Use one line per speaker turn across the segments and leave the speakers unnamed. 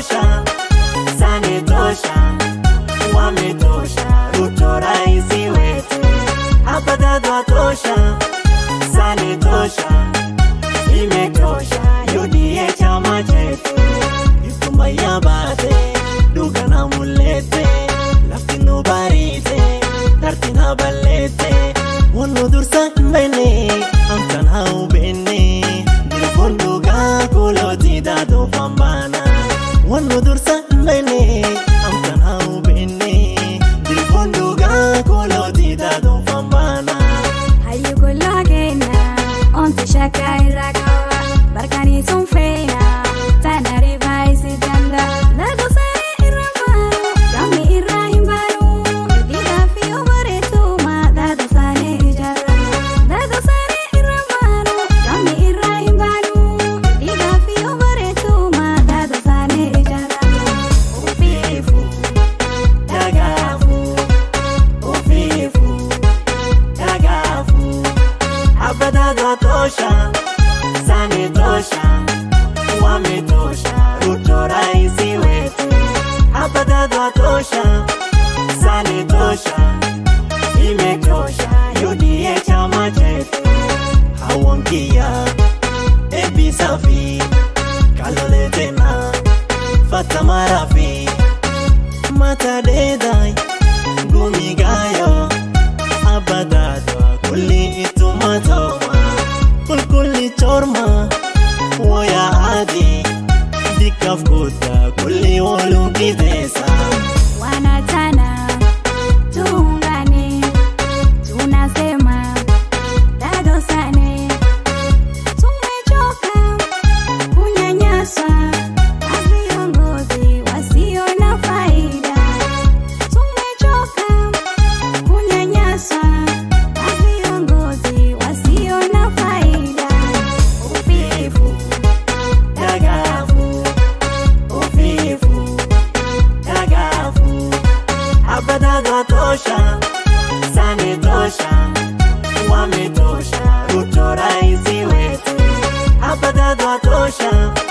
tosha, sane tosha, wametosha Ruto rais wetu, hapa dadwa tosha, sane tosha, imetosha UDA chama chetu, Yusuma yabate duga na mulete laftinu barite tartina balete wonu dursa mbele. Sanitosha, wame tosha, Ruto raisi wetu hapa kadha tosha, sani tosha, ime tosha, yudie chama chetu hawangia ebi safi kalole tena fata marafi
matade na
coxa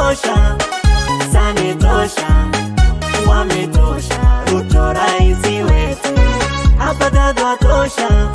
wametosha, sanitosha, wametosha, utoraizi wetu hapa dadhatosha